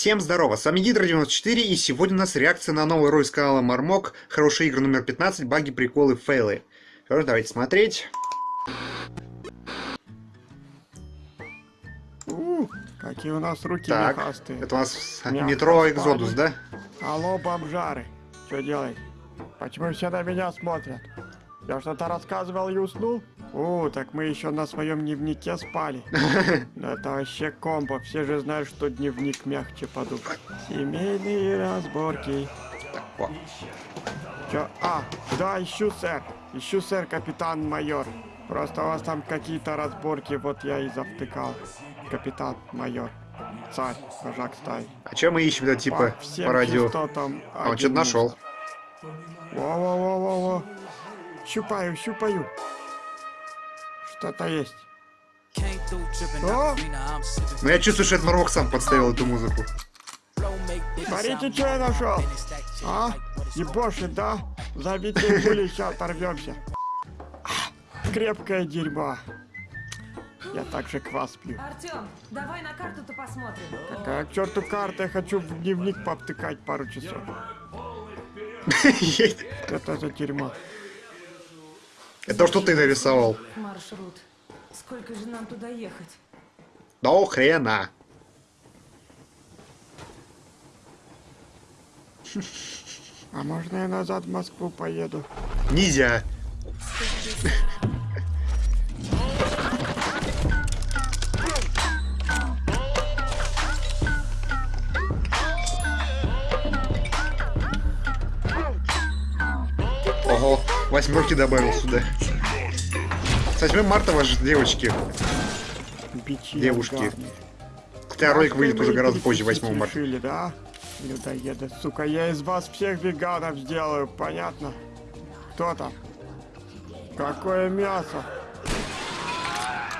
Всем здорово, с вами Гидро94 и сегодня у нас реакция на новый ролик с канала Мармок, хорошие игры номер 15, баги, приколы, фейлы. Ж, давайте смотреть. У, какие у нас руки Так, мехастые. это у нас Мягко метро спали. Экзодус, да? Алло, бомжары, что делать? Почему все на меня смотрят? Я что-то рассказывал и уснул? О, так мы еще на своем дневнике спали. Это вообще комбо, все же знают, что дневник мягче подук. Семейные разборки. Так. Чё? А, да, ищу, сэр. Ищу, сэр, капитан-майор. Просто у вас там какие-то разборки, вот я и завтыкал. Капитан-майор. Царь, вожак стаи. А чем мы ищем, да, типа, По по радио? частотам А, он что-то нашел. Во-во-во-во-во. Щупаю, щупаю. Что-то есть. О, Но я чувствую, что это Мармок сам подставил эту музыку. смотрите, что я нашел. А? Ебошит, да? Забейте пули, сейчас оторвемся. А, Крепкое дерьмо. Я также квас пью. Артем, давай на карту-то посмотрим. Какая к черту карта, я хочу в дневник повтыкать пару часов. Это за дерьмо. Это то, что ты нарисовал. Маршрут. Сколько же нам туда ехать? До хрена. А можно я назад в Москву поеду? Нельзя. Ого, восьмерки добавил сюда. С 8 марта ваши девочки. Бичи Девушки. Хотя ролик выйдет Вы уже гораздо позже, перекусить 8 марта. решили, да? Людоеды, сука, я из вас всех веганов сделаю, понятно? Кто там? Какое мясо?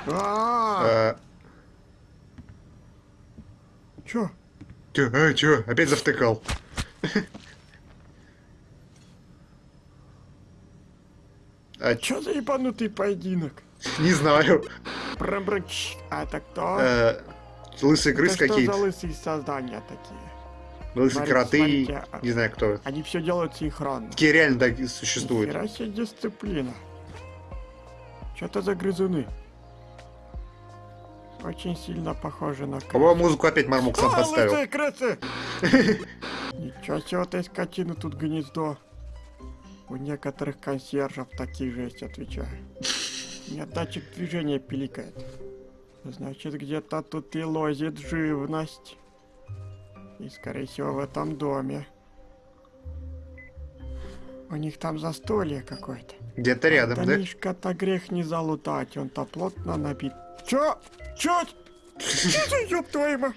А, чё? Чё, а, чё, опять завтыкал. А, чё? За ебанутый поединок? Не знаю. Брам-брам-чш. А это кто? Э, Лысые крысы это что за какие-то. лысые создания такие? Лысые Смотрите, кроты. смотрите, а- Не знаю кто. Они все делают синхронно. Такие реально так и существуют. Себе дисциплина. Что это за грызуны? Очень сильно похожи на крыс. По-моему, музыку опять Мармук сам поставил. лысые крысы! Ничего себе, вот этой скотины тут гнездо. У некоторых консьержев такие же есть, отвечаю. У меня датчик движения пиликает. Значит, где-то тут и лозит живность. И, скорее всего, в этом доме. У них там застолье какое-то. Где-то рядом, да? Домишко-то грех не залутать, он-то плотно набит. Чё? Чё? Ёб твою мать?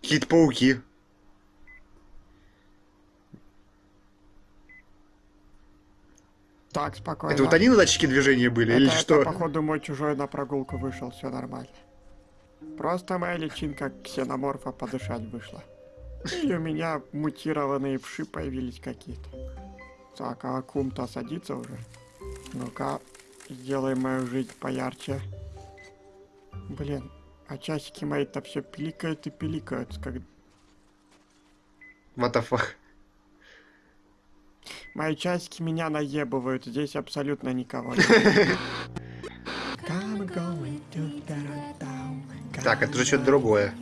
Какие-то пауки. Так, спокойно. Это вот они на датчике движения были? Это, Или это, что? походу, мой чужой на прогулку вышел, все нормально. Просто моя личинка ксеноморфа подышать вышла. И у меня мутированные вши появились какие-то. Так, а кум-то садится уже. Ну-ка, сделай мою жизнь поярче. Блин, а часики мои-то все пиликают и пиликают. Как... What the fuck? Мои часики меня наебывают, здесь абсолютно никого нет. Так, это же что-то другое.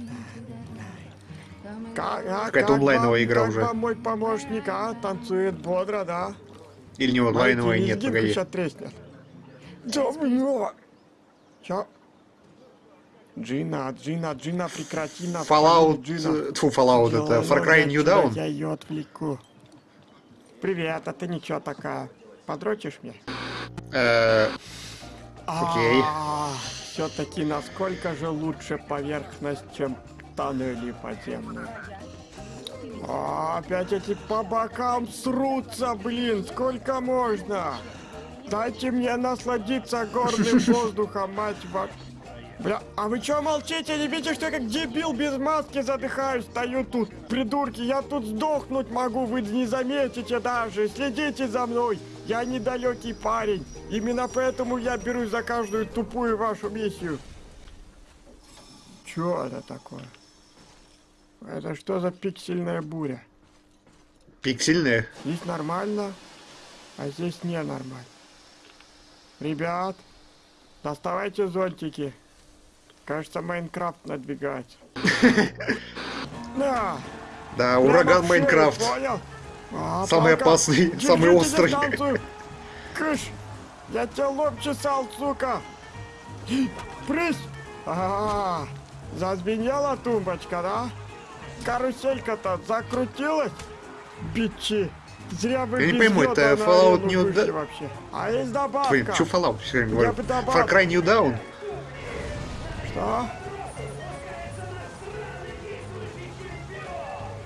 Как, Какая-то как онлайновая игра уже. мой помощник, а? Танцует бодро, да? Или не онлайновая? Нет, погоди. сейчас треснет. Блё! Чё? Джина, Джина, Джина, прекрати на Fallout... Джина. э, Тьфу, Fallout, это Far Cry New Dawn? Я ее отвлеку. Привет, а ты ничего такая? Подрочишь мне? Э, Окей. Все-таки насколько же лучше поверхность, чем тоннели подземные? А, опять эти по бокам срутся, блин, сколько можно? Дайте мне насладиться горным воздухом, мать вашу. Бля, а вы чё молчите? Не видите, что я как дебил без маски задыхаюсь? Стою тут, придурки, я тут сдохнуть могу, вы не заметите даже. Следите за мной, я недалекий парень. Именно поэтому я берусь за каждую тупую вашу миссию. Чё это такое? Это что за пиксельная буря? Пиксельные. Здесь нормально, а здесь ненормально. Ребят, доставайте зонтики. Кажется, Майнкрафт надвигается. Да. Да, ураган Майнкрафт. А, Самый опасный, самый острый. Кыш! Я тебя лоб чесал, сука! Прысь! А, зазвенела тумбочка, да? Каруселька-то закрутилась? Бичи! Зря вы Я не пойму, это Fallout New вообще. А есть добавка. Блин, чё Fallout все время говорю? Far Cry New Dawn? Что?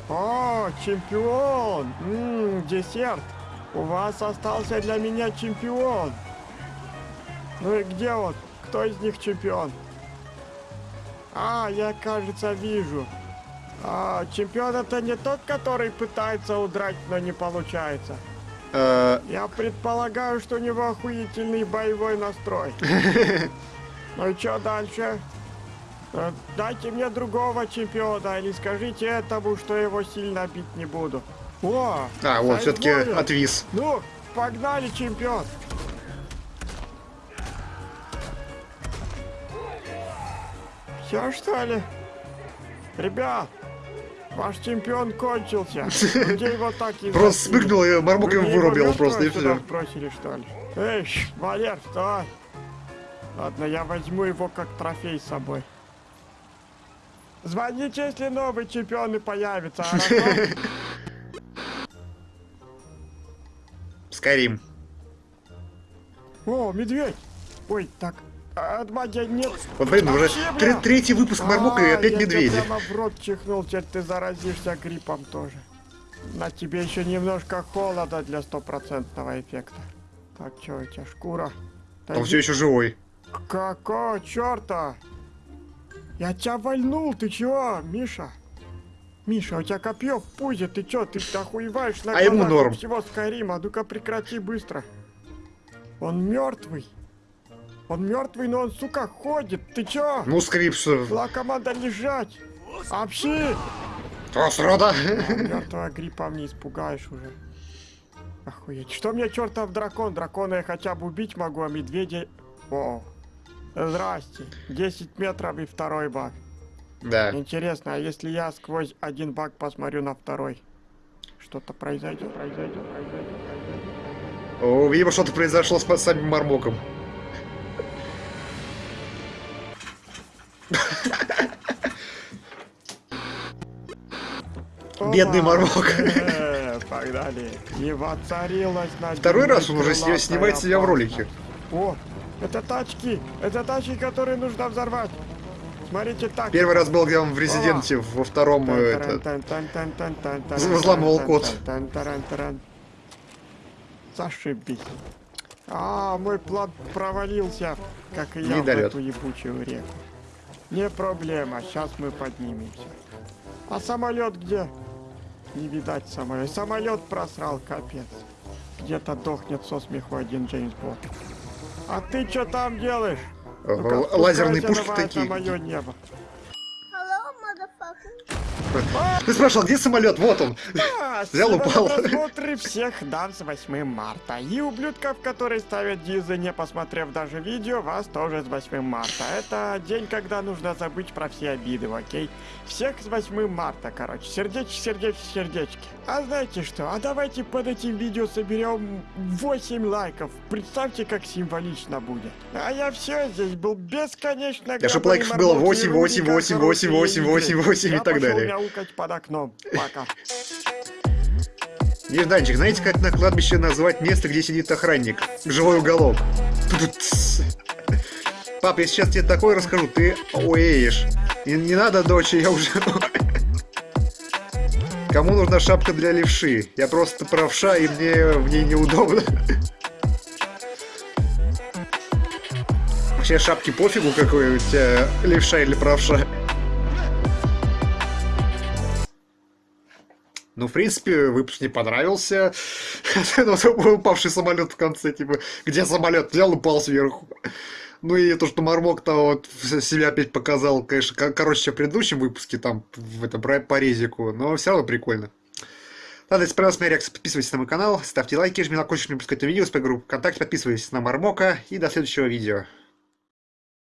О, чемпион! Ммм, десерт! У вас остался для меня чемпион! Ну и где он? Кто из них чемпион? А, я, кажется, вижу. А, чемпион это не тот, который пытается удрать, но не получается. Э, Я предполагаю, что у него охуительный боевой настрой. Ну и что дальше? Э, Дайте мне другого чемпиона или скажите этому, что его сильно бить не буду. О! А, вот, все-таки отвис. Ну, погнали, чемпион! Все, что ли? Ребят, ваш чемпион кончился. Где его так и Просто спрыгнул и мне вырубил просто, и все. бросили, что ли? Эй, Валер, вставай! Ладно, я возьму его как трофей с собой. Звоните, если новый чемпион и появится, хорошо? Скайрим. О, медведь! Ой, так, а от магии нет. Вот, блин, уже третий выпуск Мармока и А, опять я медведи. прямо в рот чихнул, теперь ты заразишься гриппом тоже. На тебе еще немножко холода для стопроцентного эффекта. Так, что у тебя, шкура? Он все еще живой. Какого черта? Я тебя вальнул, ты чего, Миша? Миша, у тебя копье в пузе, ты чё, ты охуеваешь на А ему норм. всего Скайрима, ну-ка прекрати быстро. Он мертвый. Он мертвый, но он, сука, ходит, ты чё? Ну, скрип, что... Была команда лежать. Общи! Трос рода. Мертвого гриппом не испугаешь уже. Охуеть. Что мне чертов дракон? Дракона я хотя бы убить могу, а медведя... О, здрасте. 10 метров и второй баг. Да. Интересно, а если я сквозь один баг посмотрю на второй? Что-то произойдет, произойдет, произойдет, произойдет. О, видимо, что-то произошло с самим Мармоком. Бедный! Мармок. Э, Погнали. И воцарилась на Второй раз он уже снимает себя в ролике. О, это тачки! Это тачки, которые нужно взорвать! Смотрите так. Первый раз был, где он в Резиденте, во втором... взламывал код. Зашибись. А, мой план провалился, как и я в эту ебучую реку. Не проблема, сейчас мы поднимемся. А самолет где? Не видать самолет. Самолет просрал, капец. Где-то дохнет со смеху один Джеймс Бонд. А ты что там делаешь? Лазерные спускайся пушки такие. мое небо. Ты спрашивал, где самолет? Вот он. А, Взял, упал. просмотр всех дам с 8 марта. И ублюдков, которые ставят дизы, не посмотрев даже видео, вас тоже с 8 марта. Это день, когда нужно забыть про все обиды, окей? Всех с 8 марта, короче. Сердечки, сердечки, сердечки. А знаете что? А давайте под этим видео соберем 8 лайков. Представьте, как символично будет. А я все, здесь был бесконечно Да, чтоб гребаный лайков было Мармок 8, и 8, рубрика 8, 8, 8, «Хорошие 8, игры». 8 и Я так далее. Мяукать под окном. Пока. Нежданчик, знаете, как на кладбище назвать место, где сидит охранник? Живой уголок. Пап, я сейчас тебе такое расскажу, ты оеешь. Не, не надо, дочь, я уже... Кому нужна шапка для левши? Я просто правша, и мне в ней неудобно. Вообще шапки пофигу, какой у тебя левша или правша. Ну, в принципе, выпуск не понравился. Ну, упавший самолет в конце, типа, где самолет? Взял, упал сверху. Ну и то, что Мармок-то вот себя опять показал, конечно, ко- короче, в предыдущем выпуске, там, в этом, по резику, но все равно прикольно. Ладно, если понравилась моя реакция, подписывайтесь на мой канал, ставьте лайки, жми на колокольчик, не пропускайте видео, с группу ВКонтакте, подписывайтесь на Мармока и до следующего видео.